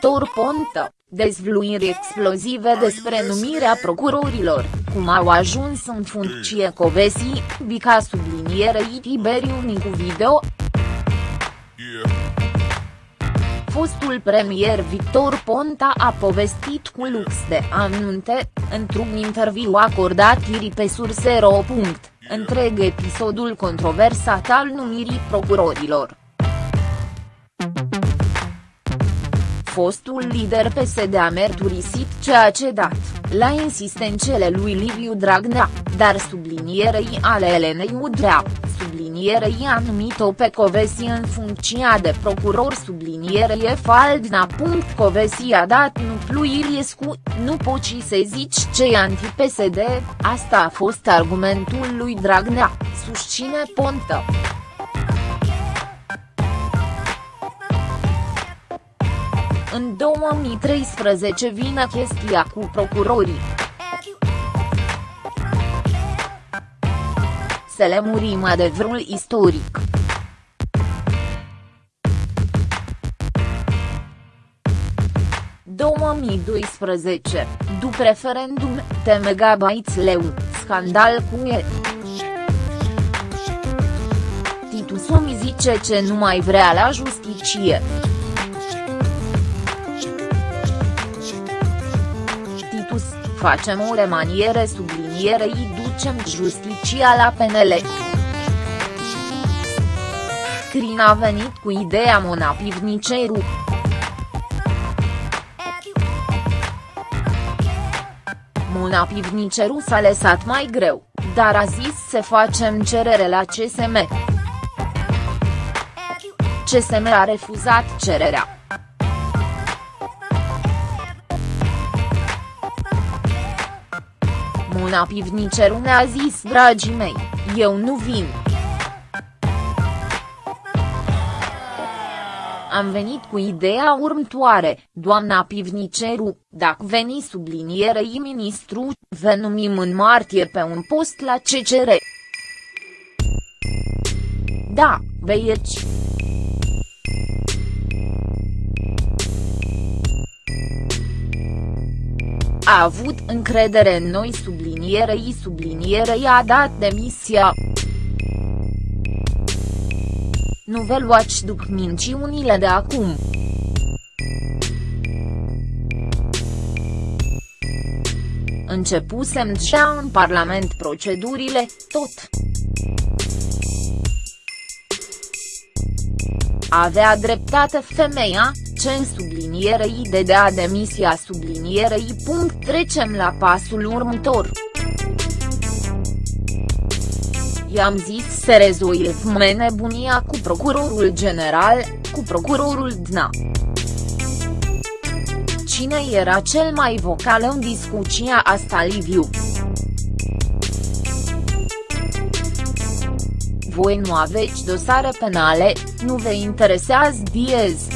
Victor Ponta, dezvluiri explozive despre numirea procurorilor, cum au ajuns în funcție Covesi, Bica sublinierei Tiberiu Nicu Video, fostul premier Victor Ponta a povestit cu lux de anunte, într-un interviu acordat ieri pe Surse.ro. Întreg episodul controversat al numirii procurorilor. Fostul lider PSD a mărturisit ceea ce dat, la insistențele lui Liviu Dragnea, dar sublinierei ale Elenei Udrea, sublinierei a numit-o pe Covesi în funcția de procuror sublinierei Faldna. Covesi a dat nu lui Iliescu, nu poți să zici ce e anti-PSD, asta a fost argumentul lui Dragnea, susține Pontă. În 2013 vine chestia cu procurorii. Să le murim adevărul istoric. ...2012, după referendum, te megabytes leu, scandal cu e. Titu Somi zice ce nu mai vrea la justiție. Facem o remaniere sublinierei ducem justiția la PNL. Crin a venit cu ideea Mona Pivniceru. Mona Pivniceru s-a lăsat mai greu, dar a zis să facem cerere la CSM. CSM a refuzat cererea. Mona Pivniceru ne-a zis dragii mei, eu nu vin. Am venit cu ideea următoare, doamna Pivniceru, dacă veni sublinierei ministru, vă numim în martie pe un post la CCR. Da, băieți. A avut încredere în noi sublinierei sublinierei a dat demisia. Nu vă luați după minciunile de acum. Începusem deja în Parlament procedurile, tot. Avea dreptate femeia, ce în sublinierei de dea demisia sublinierei. Trecem la pasul următor. I-am zis să rezolvăm nebunia cu procurorul general, cu procurorul DNA. Cine era cel mai vocal în discuția asta Liviu? Voi nu aveți dosare penale, nu vă interesează Diez.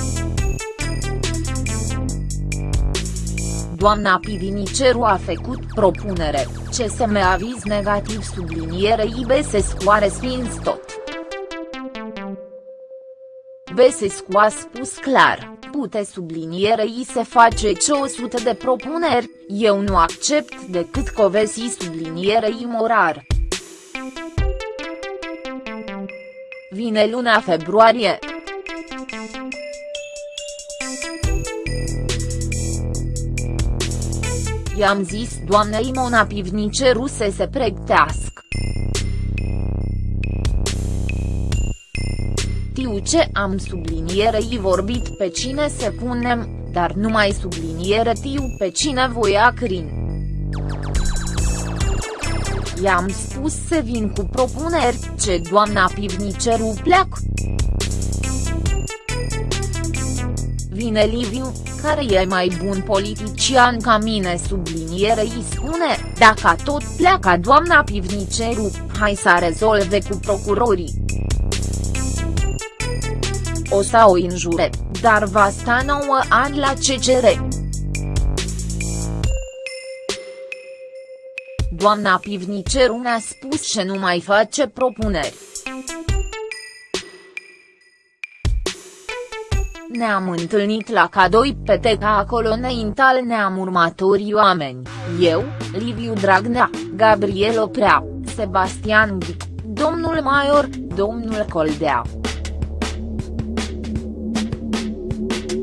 Doamna Piviniceru a făcut propunere, CSM aviz negativ subliniere Besescu a respins tot. Besescu a spus clar, pute sublinierei se face ce 100 de propuneri, eu nu accept decât covesi sublinierei morar. Vine luna februarie. I-am zis doamnei Mona Pivniceru să se pregătească. Tiu ce am sublinierei vorbit pe cine se punem, dar nu mai subliniere tiu pe cine voia crin. I-am spus să vin cu propuneri, ce doamna Pivniceru pleacă. Vine Liviu, care e mai bun politician ca mine subliniere îi spune, dacă tot pleacă doamna Pivniceru, hai să rezolve cu procurorii. O să o injure, dar va sta 9 ani la CCR. Doamna Pivniceru ne-a spus că nu mai face propuneri. Ne-am întâlnit la cadoi pe teca acolo înaintal ne-am următorii oameni, eu, Liviu Dragnea, Gabriel Oprea, Sebastian Ghic, domnul Maior, domnul Coldea.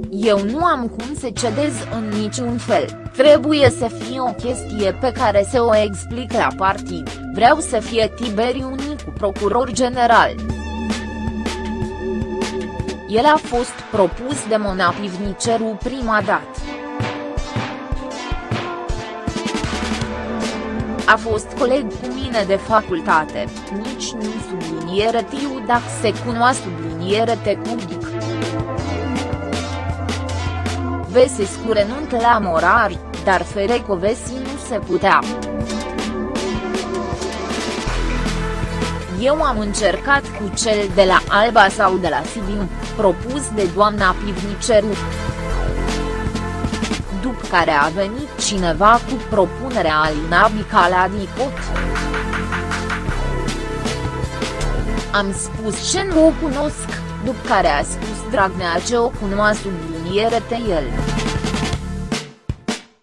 Eu nu am cum să cedez în niciun fel, trebuie să fie o chestie pe care să o explic la partid, vreau să fie Tiberiu Nicu procuror general. El a fost propus de Mona Pivniceru prima dată. A fost coleg cu mine de facultate, nici nu subliniere tiu dacă se cunoa subliniere tecudic. Vesescu renuntă la Morari, dar Ferecovesi nu se putea. Eu am încercat cu cel de la Alba sau de la Sibiu, propus de doamna Pivniceru. După care a venit cineva cu propunerea Alina Bicaladicot. Am spus ce nu o cunosc, după care a spus Dragnea ce o cunoa subliniere el.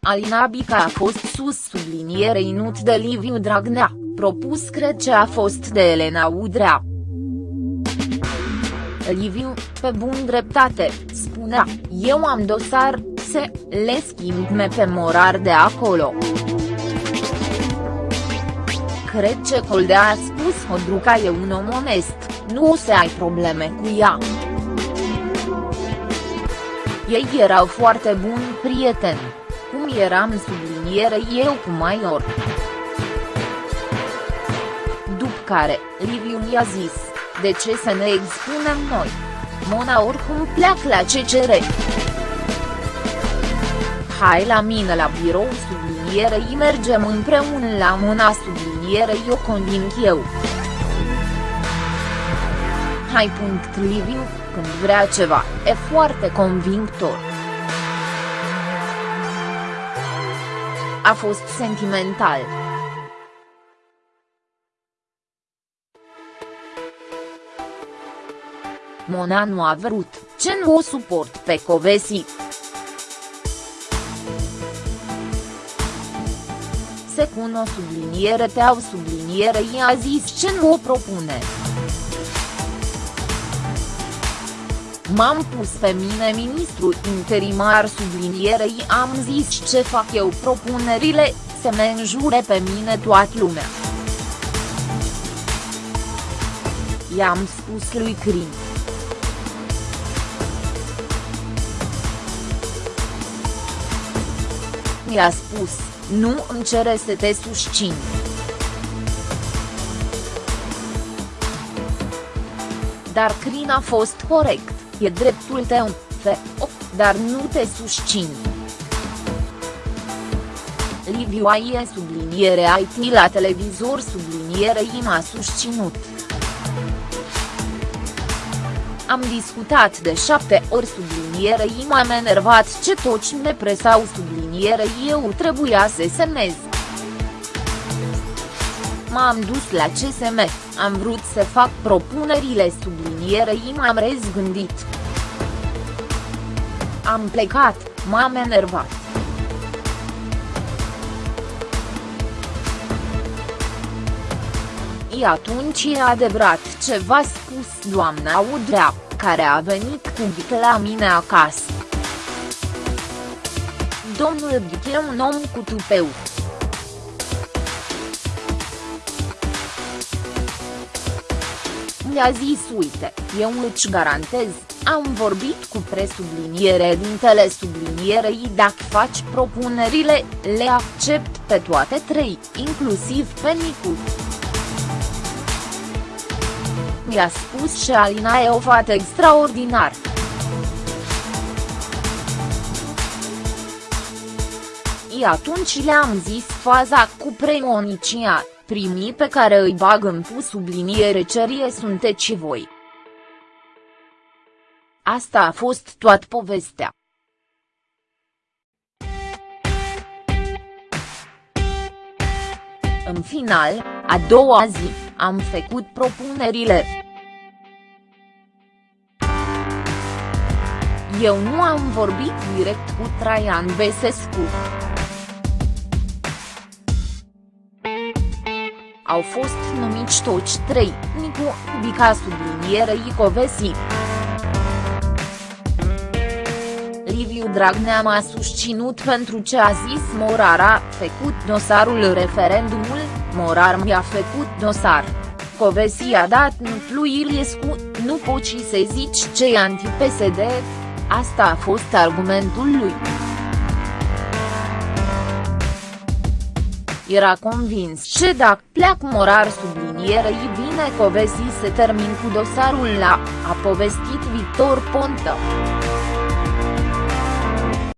Alina Bica a fost sus subliniere inut de Liviu Dragnea, propus cred ce a fost de Elena Udrea. Liviu, pe bun dreptate, spunea, eu am dosar, se, le schimb pe morar de acolo. Cred ce Coldea a spus Hodruca e un om onest, nu o să ai probleme cu ea. Ei erau foarte buni prieteni, cum eram subliniere eu cu Maior. După care, Liviu mi-a zis, de ce să ne expunem noi? Mona oricum pleacă la CCR. Hai la mine la birou sublinierei mergem împreună la Mona sublinierei eu conving eu. Hai punct Liviu, când vrea ceva, e foarte convingător. A fost sentimental. Mona nu a vrut, ce nu o suport pe Covesi. Se o subliniere te au subliniere i-a zis ce nu o propune. M-am pus pe mine ministru interimar sublinierei am zis ce fac eu propunerile, se me înjure pe mine toată lumea. I-am spus lui Crin. Mi-a spus, nu îmi cere să te susțin. Dar Crin a fost corect. E dreptul tău, fe, dar nu te susțin. Liviu Aie subliniere IT la televizor subliniere i m-a susținut. Am discutat de șapte ori subliniere i m-am enervat ce toți ne presau subliniere eu trebuia să semnez. M-am dus la CSM, am vrut să fac propunerile sublinierei m-am rezgândit. Am plecat, m-am enervat. E atunci e adevărat ce v-a spus doamna Udrea, care a venit cu Ghic la mine acasă. Domnul Ghic e un om cu tupeu. mi-a zis uite, eu îți garantez, am vorbit cu presubliniere dintele sublinierei dacă faci propunerile, le accept pe toate trei, inclusiv pe Nicu. Mi-a spus și Alina e o fată extraordinar. I atunci le-am zis faza cu premonicia, primii pe care îi bag în pus subliniere cerie sunteți voi. Asta a fost toată povestea. În final, a doua zi, am făcut propunerile. Eu nu am vorbit direct cu Traian Besescu. Au fost numiți toți trei, Nicu, Bica subliniere Icovesi. Liviu Dragnea m-a susținut pentru ce a zis Morar a făcut dosarul referendumul, Morar mi-a făcut dosar. Covesi a dat Nutlu Iliescu, nu poți să zici ce e anti-PSD, asta a fost argumentul lui. Era convins că dacă pleac morar sublinierei bine Covesi se termin cu dosarul la, a povestit Victor Ponta.